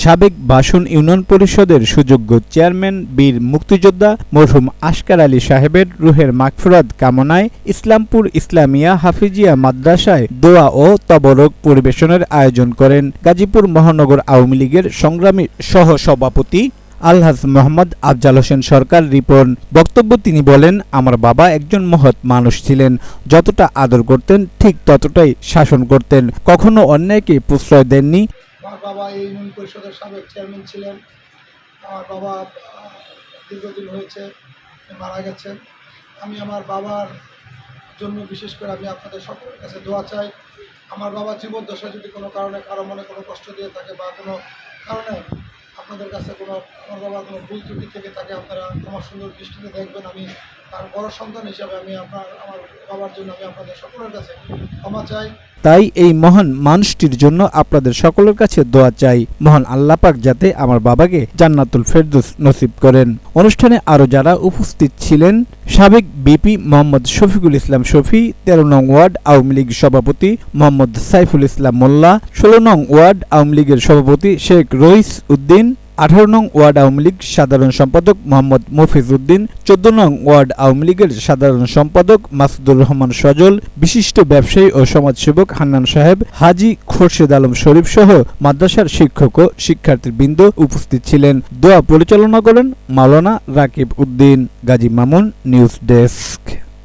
সাবেক বাসন ইউনিয়ন পরিষদের সুযোগ্য চেয়ারম্যান, বীর মুক্তিযোদ্ধা মরহুম আশকার আলী সাহেবের রুহের মাগফিরাত কামনায় ইসলামপুর ইসলামিয়া হাফিজিয়া মাদ্রাসায় দোয়া ও তবরক পরিবেশনের আয়োজন করেন গাজীপুর মহানগর আওয়ামী লীগের সংগ্রামী সহ সভাপতি আলহাজ মোহাম্মদ আফজাল হোসেন সরকার রিপন। বক্তব্য তিনি বলেন, আমার বাবা একজন মহৎ মানুষ ছিলেন, যতটা আদর করতেন ঠিক ততটাই শাসন করতেন। কখনো অন্যায়কে প্রশ্রয় দেননি। বাবা এই ইউনিয়ন পরিষদের সাবেক চেয়ারম্যান ছিলেন। আমার বাবা দীর্ঘদিন হয়েছে, মারা গেছেন। আমি আমার বাবার জন্য বিশেষ করে আমি আপনাদের সকলের কাছে দোয়া চাই। আমার বাবা জীবদ্দশায় যদি কোনো কারণে কারও মনে কোনো কষ্ট দিয়ে থাকে বা কোনো কারণে আপনাদের কাছে কোনো, আমার বাবার কোনো ভুল ত্রুটি থেকে থাকে, আপনারা আমার সুন্দর দৃষ্টিতে দেখবেন, আমি তাই এই মহান মানুষটির জন্য আপনাদের সকলের কাছে দোয়া চাই। মহান আল্লাহ পাক যাতে আমার বাবাকে জান্নাতুল ফেরদৌস নসিব করেন। অনুষ্ঠানে আরও যারা উপস্থিত ছিলেন, সাবেক বিপি মোহাম্মদ শফিকুল ইসলাম শফি, তেরো নং ওয়ার্ড আওয়ামী লীগ সভাপতি মোহাম্মদ সাইফুল ইসলাম মোল্লা, ষোলো নং ওয়ার্ড আওয়ামী লীগের সভাপতি শেখ রইস উদ্দিন আঠারো নং ওয়ার্ড আওয়ামী লীগ সাধারণ সম্পাদক মোহাম্মদ মফিজ উদ্দিন, চোদ্দ নং ওয়ার্ড আওয়ামী লীগের সাধারণ সম্পাদক মাসুদুর রহমান সজল, বিশিষ্ট ব্যবসায়ী ও সমাজসেবক হান্নান সাহেব, হাজি খোরশেদ আলম শরীফ সহ মাদ্রাসার শিক্ষক ও শিক্ষার্থীবৃন্দ উপস্থিত ছিলেন। দোয়া পরিচালনা করেন Maulana Rakib Uddin. Gazi Mamun, news desk.